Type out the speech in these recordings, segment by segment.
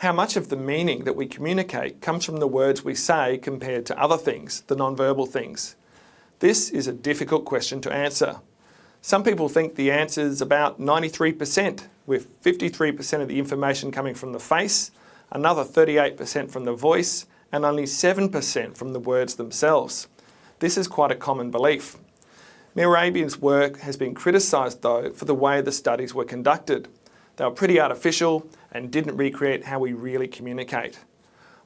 How much of the meaning that we communicate comes from the words we say compared to other things, the non-verbal things? This is a difficult question to answer. Some people think the answer is about 93%, with 53% of the information coming from the face, another 38% from the voice, and only 7% from the words themselves. This is quite a common belief. Mehrabian's work has been criticised though for the way the studies were conducted. They were pretty artificial and didn't recreate how we really communicate.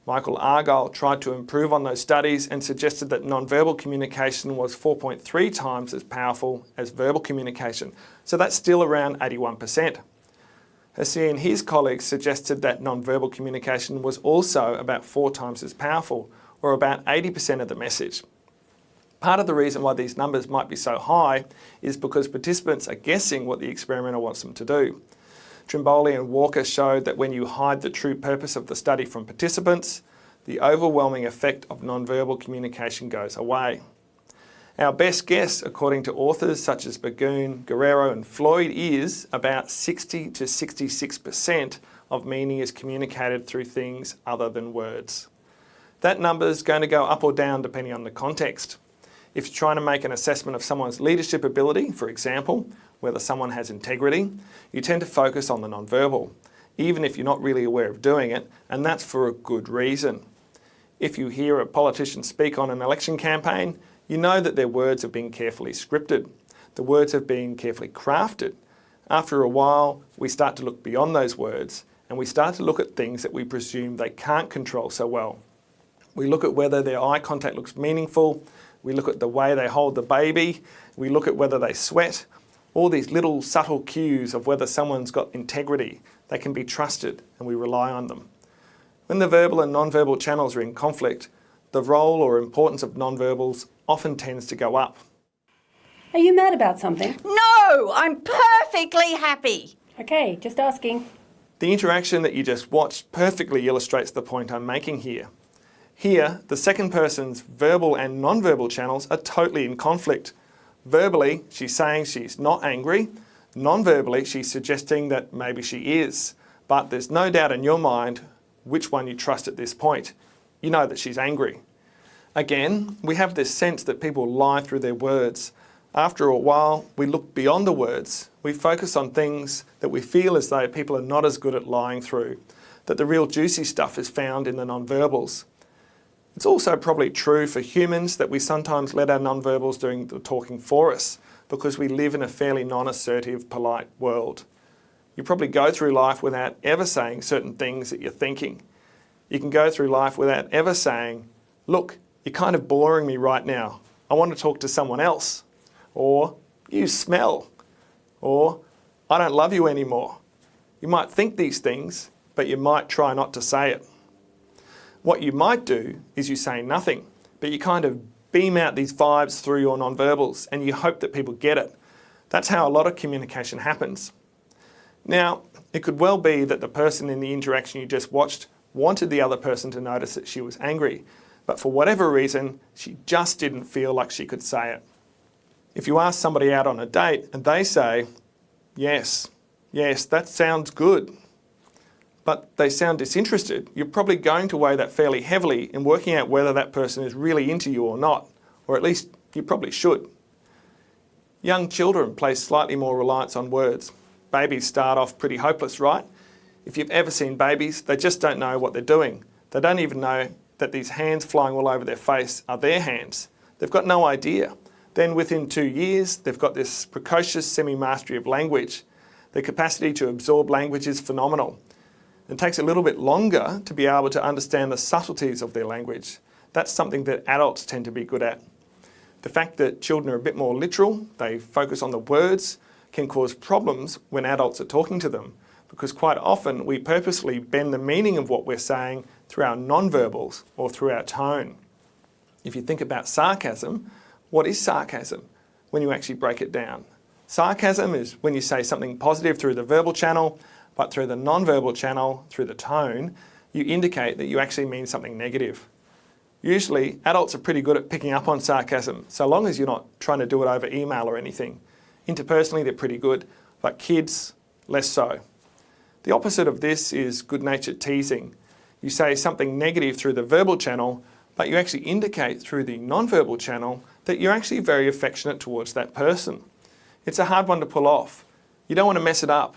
Michael Argyle tried to improve on those studies and suggested that non-verbal communication was 4.3 times as powerful as verbal communication, so that's still around 81%. Hassey and his colleagues suggested that non-verbal communication was also about four times as powerful, or about 80% of the message. Part of the reason why these numbers might be so high is because participants are guessing what the experimenter wants them to do. Trimboli and Walker showed that when you hide the true purpose of the study from participants, the overwhelming effect of non-verbal communication goes away. Our best guess, according to authors such as Burgoon, Guerrero and Floyd, is about 60 to 66% of meaning is communicated through things other than words. That number is going to go up or down depending on the context. If you're trying to make an assessment of someone's leadership ability, for example, whether someone has integrity, you tend to focus on the nonverbal, even if you're not really aware of doing it, and that's for a good reason. If you hear a politician speak on an election campaign, you know that their words have been carefully scripted. The words have been carefully crafted. After a while, we start to look beyond those words and we start to look at things that we presume they can't control so well. We look at whether their eye contact looks meaningful, we look at the way they hold the baby, we look at whether they sweat, all these little subtle cues of whether someone's got integrity, they can be trusted and we rely on them. When the verbal and non-verbal channels are in conflict, the role or importance of non-verbals often tends to go up. Are you mad about something? No, I'm perfectly happy. Okay, just asking. The interaction that you just watched perfectly illustrates the point I'm making here. Here, the second person's verbal and non-verbal channels are totally in conflict. Verbally, she's saying she's not angry. Non-verbally, she's suggesting that maybe she is. But there's no doubt in your mind which one you trust at this point. You know that she's angry. Again, we have this sense that people lie through their words. After a while, we look beyond the words. We focus on things that we feel as though people are not as good at lying through, that the real juicy stuff is found in the non-verbals. It's also probably true for humans that we sometimes let our non-verbals doing the talking for us because we live in a fairly non-assertive, polite world. You probably go through life without ever saying certain things that you're thinking. You can go through life without ever saying, look, you're kind of boring me right now. I want to talk to someone else. Or, you smell. Or, I don't love you anymore. You might think these things, but you might try not to say it. What you might do is you say nothing, but you kind of beam out these vibes through your nonverbals and you hope that people get it. That's how a lot of communication happens. Now, it could well be that the person in the interaction you just watched wanted the other person to notice that she was angry, but for whatever reason, she just didn't feel like she could say it. If you ask somebody out on a date and they say, yes, yes, that sounds good, but they sound disinterested, you're probably going to weigh that fairly heavily in working out whether that person is really into you or not, or at least you probably should. Young children place slightly more reliance on words. Babies start off pretty hopeless, right? If you've ever seen babies, they just don't know what they're doing. They don't even know that these hands flying all over their face are their hands. They've got no idea. Then within two years, they've got this precocious semi-mastery of language. Their capacity to absorb language is phenomenal. It takes a little bit longer to be able to understand the subtleties of their language. That's something that adults tend to be good at. The fact that children are a bit more literal, they focus on the words, can cause problems when adults are talking to them because quite often we purposely bend the meaning of what we're saying through our non-verbals or through our tone. If you think about sarcasm, what is sarcasm when you actually break it down? Sarcasm is when you say something positive through the verbal channel but through the non-verbal channel, through the tone, you indicate that you actually mean something negative. Usually, adults are pretty good at picking up on sarcasm, so long as you're not trying to do it over email or anything. Interpersonally, they're pretty good, but kids, less so. The opposite of this is good-natured teasing. You say something negative through the verbal channel, but you actually indicate through the non-verbal channel that you're actually very affectionate towards that person. It's a hard one to pull off. You don't want to mess it up.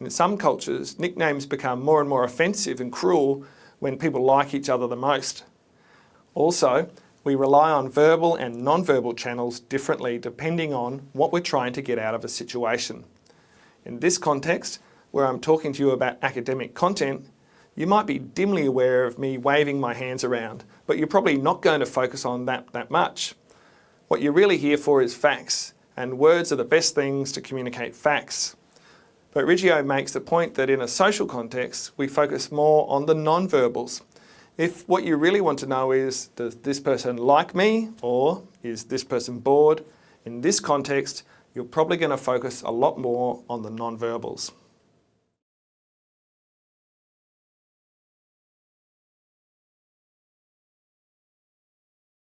In some cultures, nicknames become more and more offensive and cruel when people like each other the most. Also, we rely on verbal and non-verbal channels differently depending on what we're trying to get out of a situation. In this context, where I'm talking to you about academic content, you might be dimly aware of me waving my hands around, but you're probably not going to focus on that that much. What you're really here for is facts, and words are the best things to communicate facts. But Riggio makes the point that in a social context, we focus more on the non-verbals. If what you really want to know is, does this person like me, or is this person bored, in this context, you're probably going to focus a lot more on the non-verbals.